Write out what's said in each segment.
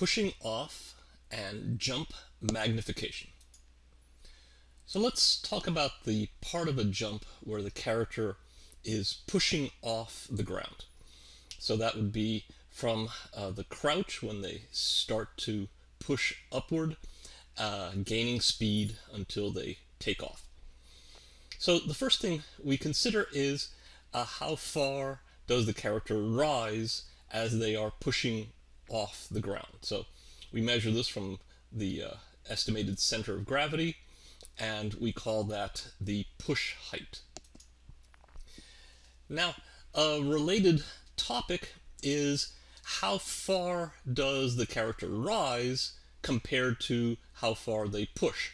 pushing off and jump magnification. So let's talk about the part of a jump where the character is pushing off the ground. So that would be from uh, the crouch when they start to push upward, uh, gaining speed until they take off. So the first thing we consider is uh, how far does the character rise as they are pushing off the ground. So we measure this from the uh, estimated center of gravity, and we call that the push height. Now, a related topic is how far does the character rise compared to how far they push.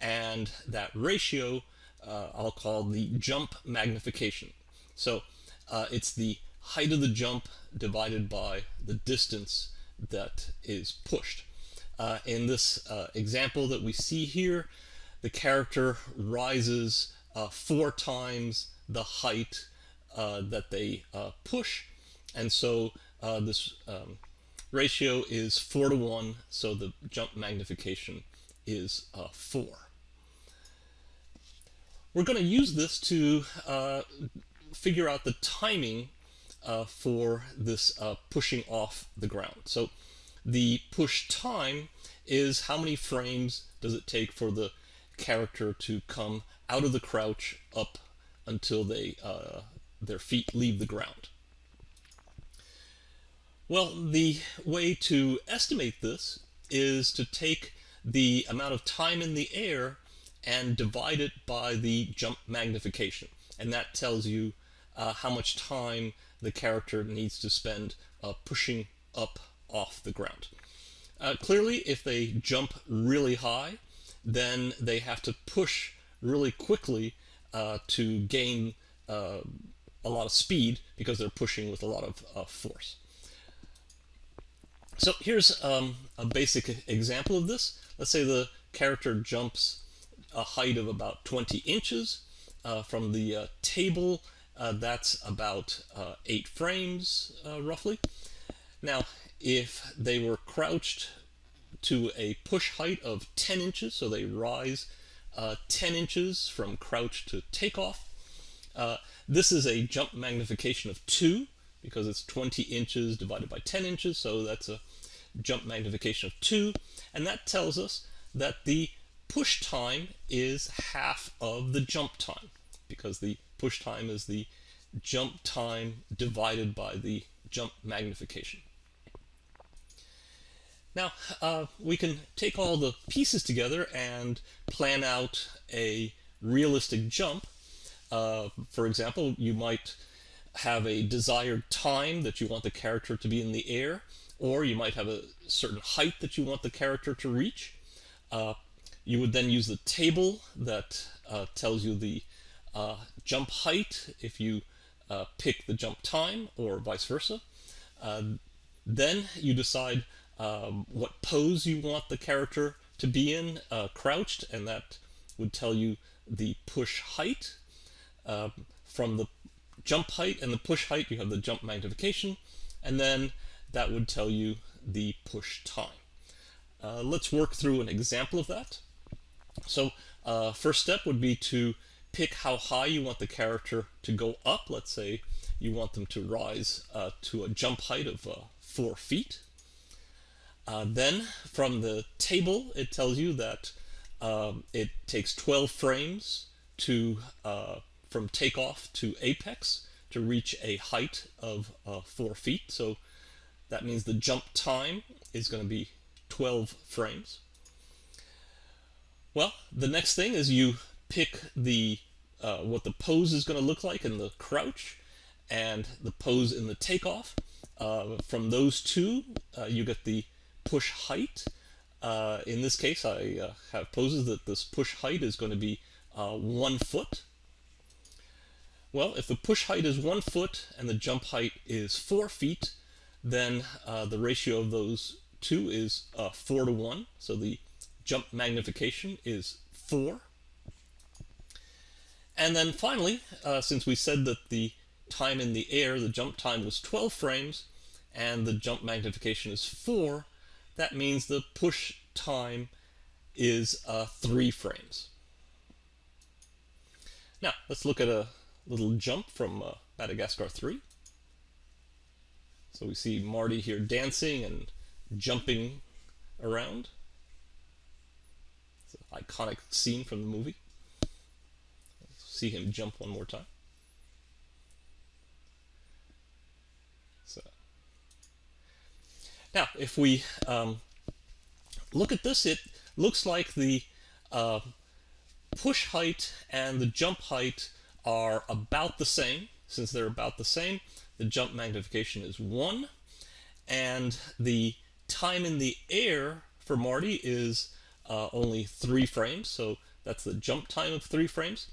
And that ratio uh, I'll call the jump magnification. So uh, it's the height of the jump divided by the distance that is pushed. Uh, in this uh, example that we see here, the character rises uh, four times the height uh, that they uh, push, and so this um, ratio is 4 to 1, so the jump magnification is 4. We're going to use this to figure out the timing uh, for this uh, pushing off the ground. So the push time is how many frames does it take for the character to come out of the crouch up until they uh, their feet leave the ground. Well, the way to estimate this is to take the amount of time in the air and divide it by the jump magnification. And that tells you uh, how much time the character needs to spend uh, pushing up off the ground. Uh, clearly, if they jump really high, then they have to push really quickly uh, to gain uh, a lot of speed because they're pushing with a lot of uh, force. So here's um, a basic example of this. Let's say the character jumps a height of about 20 inches. Uh, from the table, that's about eight frames, roughly. Now, if they were crouched to a push height of 10 inches, so they rise uh, 10 inches from crouch to takeoff. Uh, this is a jump magnification of 2 because it's 20 inches divided by 10 inches, so that's a jump magnification of 2. And that tells us that the push time is half of the jump time because the push time is the jump time divided by the jump magnification. Now, uh, we can take all the pieces together and plan out a realistic jump. Uh, for example, you might have a desired time that you want the character to be in the air, or you might have a certain height that you want the character to reach. Uh, you would then use the table that uh, tells you the jump height if you uh, pick the jump time, or vice versa. then you decide um, what pose you want the character to be in, uh, crouched, and that would tell you the push height. Uh, from the jump height and the push height, you have the jump magnification, and then that would tell you the push time. Uh, let's work through an example of that. So uh, first step would be to pick how high you want the character to go up. Let's say you want them to rise uh, to a jump height of uh, four feet. Uh, then from the table, it tells you that um, it takes 12 frames to uh, from takeoff to apex to reach a height of uh, 4 feet. So that means the jump time is going to be 12 frames. Well, the next thing is you pick the uh, what the pose is going to look like in the crouch and the pose in the takeoff. Uh, from those two, uh, you get the push height. Uh, in this case, I uh, have poses that this push height is going to be uh, one foot. Well, if the push height is one foot and the jump height is four feet, then the ratio of those two is four to one. So the jump magnification is four. And then finally, uh, since we said that the time in the air, the jump time was 12 frames, and the jump magnification is 4, that means the push time is uh, three frames. Now, let's look at a little jump from uh, Madagascar 3. So we see Marty here dancing and jumping around. It's an iconic scene from the movie. See him jump one more time. So now, if we um, look at this, it looks like the uh, push height and the jump height are about the same. Since they're about the same, the jump magnification is 1, and the time in the air for Marty is uh, only 3 frames, so that's the jump time of 3 frames,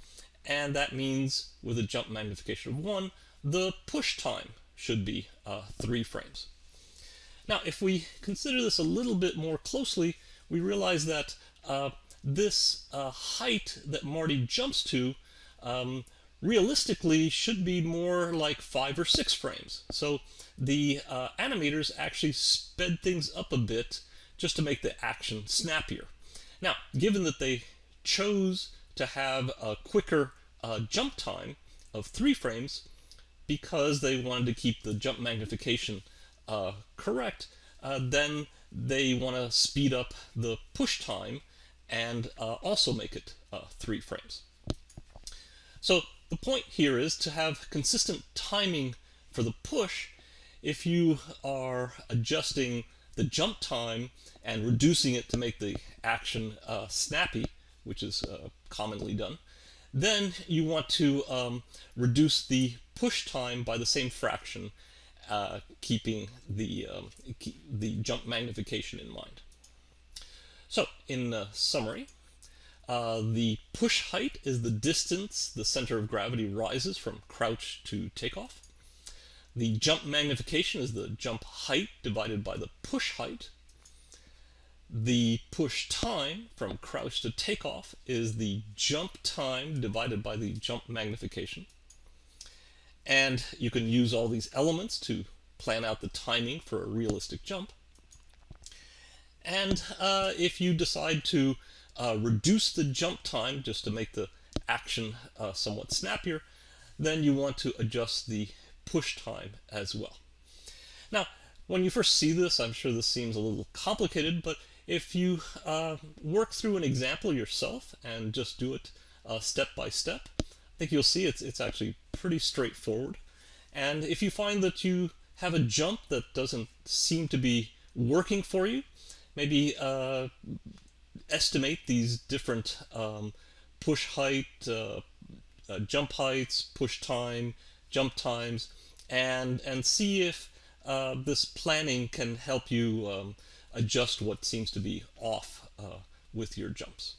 and that means with a jump magnification of 1, the push time should be uh, 3 frames. Now, if we consider this a little bit more closely, we realize that uh, this uh, height that Marty jumps to um, realistically should be more like five or six frames. So the uh, animators actually sped things up a bit just to make the action snappier. Now, given that they chose to have a quicker uh, jump time of three frames because they wanted to keep the jump magnification uh, correct, uh, then they want to speed up the push time and uh, also make it uh, three frames. So the point here is to have consistent timing for the push if you are adjusting the jump time and reducing it to make the action uh, snappy, which is uh, commonly done, then you want to um, reduce the push time by the same fraction, uh, keeping the, um, keep the jump magnification in mind. So, in summary, uh, the push height is the distance the center of gravity rises from crouch to takeoff. The jump magnification is the jump height divided by the push height. The push time from crouch to takeoff is the jump time divided by the jump magnification. And you can use all these elements to plan out the timing for a realistic jump. And uh, if you decide to uh, reduce the jump time just to make the action uh, somewhat snappier, then you want to adjust the push time as well. Now, when you first see this, I'm sure this seems a little complicated, but if you uh, work through an example yourself and just do it uh, step by step, I think you'll see it's, it's actually pretty straightforward. And if you find that you have a jump that doesn't seem to be working for you, maybe uh, estimate these different um, push height, uh, uh, jump heights, push time, jump times, and, and see if uh, this planning can help you um, adjust what seems to be off uh, with your jumps.